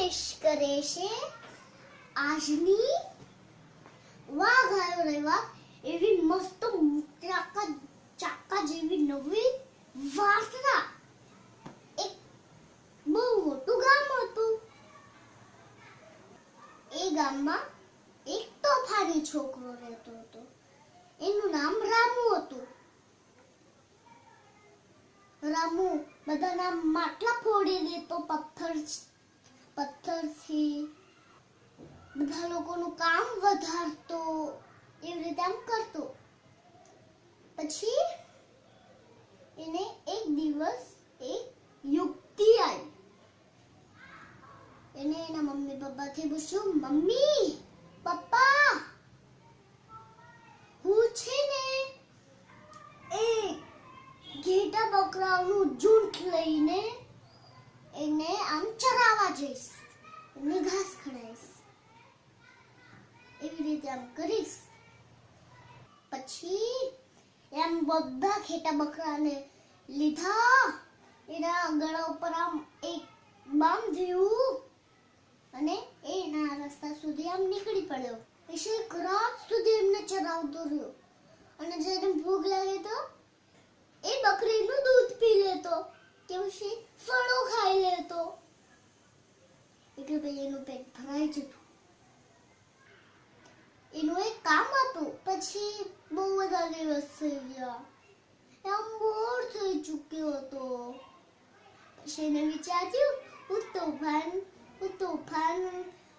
પેશ કરે છે. આજની વાઘ આવ્યો રે વાઘ, એવી મસ્ત ચાકા ચાકા જેવી નવી વાર્તા. એક બહુ મોટું ગામ હતું. એ ગામમાં એક તોફાની છોકરો રહેતો હતો. એનું નામ રામુ હતું. રામુ બધાના માટલા ફોડી દેતો પથ્થર પથ્થરથી બધા લોકોનું કામ વધારતો, એવી રીતે આમ કરતો. પછી એને એક દિવસ એક યુક્તિ આવી એને એના મમ્મી પપ્પાથી પૂછ્યું, મમ્મી, પપ્પા, હું છે ને એક ઘેટા બકરાઓનું ઝુંડ લઈને એને આમ ચરાવવા જઈશ. એમને ઘાસ ખવડાવીશ એવી રીતે આમ કરીશ. પછી એમ બધા ખેટા બકરાને લીધા. એના ગળા ઉપર આમ એક બાંધ્યું અને એના રસ્તા સુધી આમ નીકળી પડ્યો. એક રાત સુધી એમને ચરાવતો રહ્યો. અને જ્યારે ભૂખ લાગે તો એ બકરીનું દૂધ પી લેતો. પછી ફળો ખાઈ લેતો એટલે પછી એનું પેટ ભરાઈ જતું એનું એક કામ હતું પછી બહુ બધા દિવસ થઈ ગયા એમ બોર થઈ ચૂક્યો હતો પછી એને વિચાર્યું હું તોફાન હું તોફાન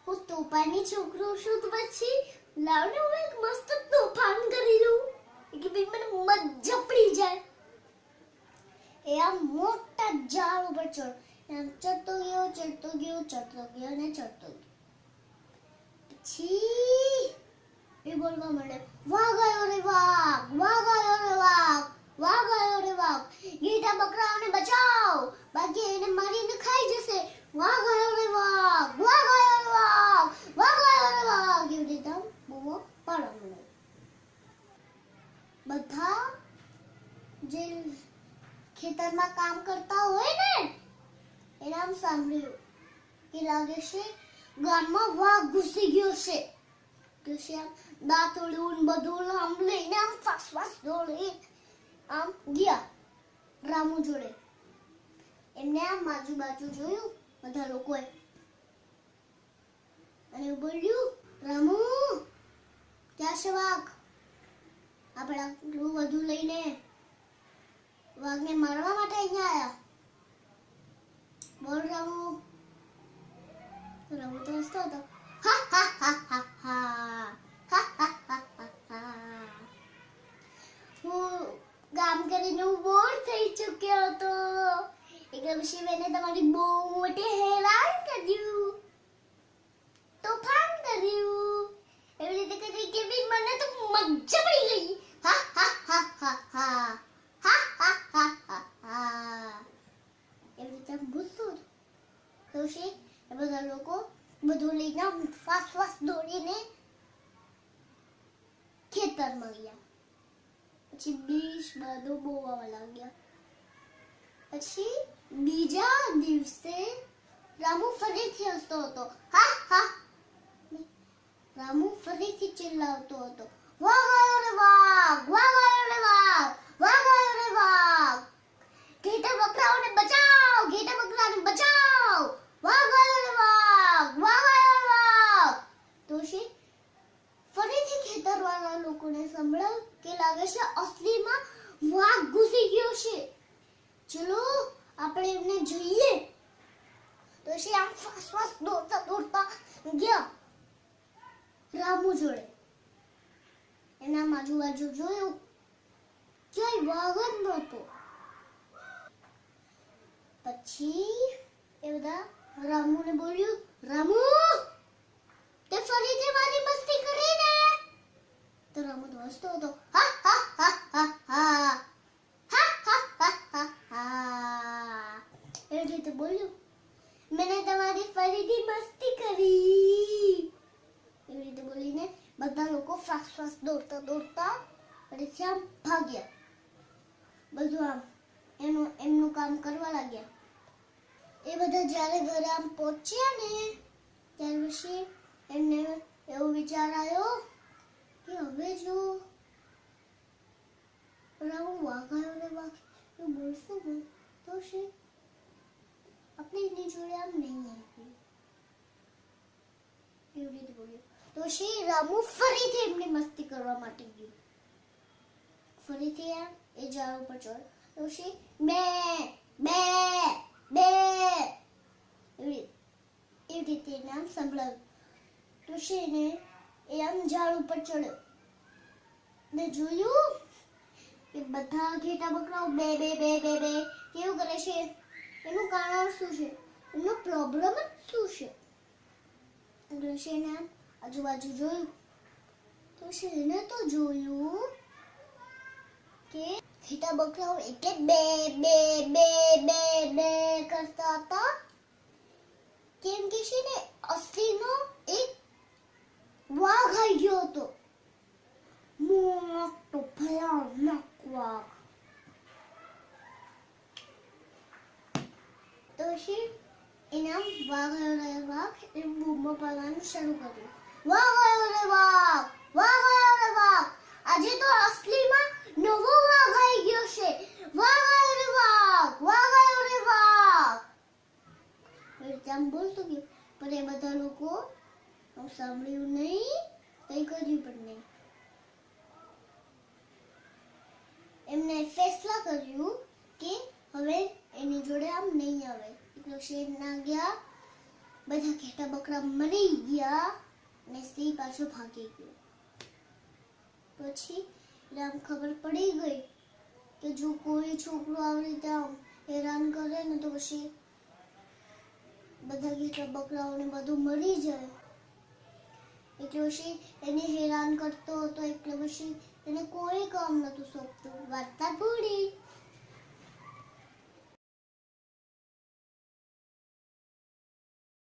હું તોફાની છોકરો છું તો પછી લાવને હું એક મસ્ત તોફાન કરી લઉં કે ભાઈ મને મજા પડી જાય એ આમ મોટા ઝાડ ઉપર ચડ એમ ચડતો ગયો ચડતો ગયો ચડતો ગયો અને ચડતો ગયો. પછી એ બોલવા માંડે વાઘ ગયો રે વાઘ વા ગયો રે વાઘ વા ગયો રે વાઘ. ગીટા બકરાઓને બચાવ. બાકી એને મારીને ખાઈ જશે વાઘ આવ્યો રે વાઘ વાઘ આવ્યો રે વાઘ વાઘ આવ્યો રે વાઘ એવી રીતે આમ બૂમો પાડવા માંડે બધા જે ખેતરમાં કામ કરતા હોય ને, એને આમ સાંભળ્યું કે લાગે છે ગામમાં વાઘ ઘૂસી ગયો છે. કે છે આમ દાંતરડું ને બધું આમ લઈને આમ ફાસ ફાસ દોડી આમ ગયા રામુ જોડે. એમને આમ આજુબાજુ જોયું બધા લોકોએ. અને બોલ્યું, રામુ, ક્યાં છે વાઘ? આપણે બધું લઈને વાઘને મારવા માટે અહીંયા આવ્યા બોલ રમુ રમુ તો હસતો હતો. હા કામ કરીને હું બોર થઈ ચૂક્યો હતો. એકદમ મેં તમારી બહુ મોટી હેરાન કર્યું. તોફાન કર્યું. એવી રીતે કરી કે મને તો મજા પડી ગઈ. આમ ફાસ ફાસ દોડીને ખેતરમાં ગયા પછી બીજ બધું બોવા લાગ્યા પછી બીજા દિવસે રામુ ફરીથી હસતો હતો હા હા રામુ ફરીથી ચિલ્લાવતો હતો વાઘ આવ્યો રે વાઘ વાઘ આવ્યો રે વાઘ વાઘ આવ્યો રે વાઘ ઘેટા બકરાઓને બચાવ ઘેટા બકરાને બચાવ વાઘ આવ્યો રે વાઘ વાઘ આવ્યો રે વાઘ તો છે ફરીથી ખેતરવાળા લોકોને સંભળાવ કે લાગે છે અસલીમાં વાઘ ઘૂસી ગયો છે. ચલો, આપણે એમને જોઈએ. તો છે આમ ફાસ ફાસ દોડતા દોડતા ગયા. રામુ જોડે. એના આજુબાજુ જોયું. ક્યાંય વાઘ જ નહોતો. પછી એ બધા રામુને બોલ્યું રામુ તે ફરીથી મારી મસ્તી કરી ને તો રામુ તો હસતો હતો હા હા હા હા હા હા હા હા હા હા એવી રીતે બોલ્યું મેને તમારી ફરીથી મસ્તી કરી એવી રીતે બોલીને બધા લોકો ફાસ ફાસ દોડતા દોડતા ફરીથી આમ ભાગ્યા બધું આમ એનું એમનું કામ કરવા લાગ્યા એ બધા જ્યારે ઘરે આમ પહોંચ્યા ને ત્યાર પછી એમને એવો વિચાર આવ્યો કે હવે જો રામુ વાઘાયો ને વાઘ બોલશું ને તો છે આપણે એની જોડે આમ નહીં આવી એવી રીતે બોલ્યો તો શ્રી રામુ ફરીથી એમની મસ્તી કરવા માટે ગયું ફરીથી આમ એ ઝાડ ઉપર ચડ તો શ્રી બે બે બે એવી રીતે એને આમ સંભળાવ્યું તો શ્રીને એ આમ ઉપર ચડ્યો ને જોયું? કે બધા ઘેટા બકરાઓ બે બે બે બે બે કેવું કરે છે? એનું કારણ શું છે? એનો પ્રોબ્લેમ જ શું છે? ઋષિને આમ આજુબાજુ જોયું. તો શેને તો જોયું કે ઘેટા બકરાઓ એટલે બે બે બે બે બે કરતા હતા કેમ કે છે ને અસલીનો એક વાઘ આવી ગયો હતો મોટો વાઘ તો પછી એના વાઘ આવ્યો રે વાઘ એ બૂમો પાડવાનું શરૂ કર્યું વાઘ આવ્યો રે વાઘ વાઘ આવ્યો રે વાઘ આજે તો અસલીમાં નવો વાઘ આવી ગયો છે વાઘ આવ્યો રે વાઘ વાઘ આવ્યો રે વાઘ એ રીતે આમ બોલતો ગયો પણ એ બધા લોકો સાંભળ્યું નહીં કઈ કર્યું પણ નહીં એમને ફેસલા કર્યું કે હવે આમ નહીં આવે? એકલો શેર ના ગયા. બધા ઘેટા બકરા મરી ગયા. અને સિંહ પાછો ભાગી ગયો. પછી રામ ખબર પડી ગઈ કે જો કોઈ છોકરો આવી રીતે આમ હેરાન કરે ને તો પછી બધા ઘેટા બકરાઓને બધું મરી જાય. એટલે પછી એને હેરાન કરતો હતો, એટલે પછી એને કોઈ કામ નતું સોંપતું. વાર્તા પૂરી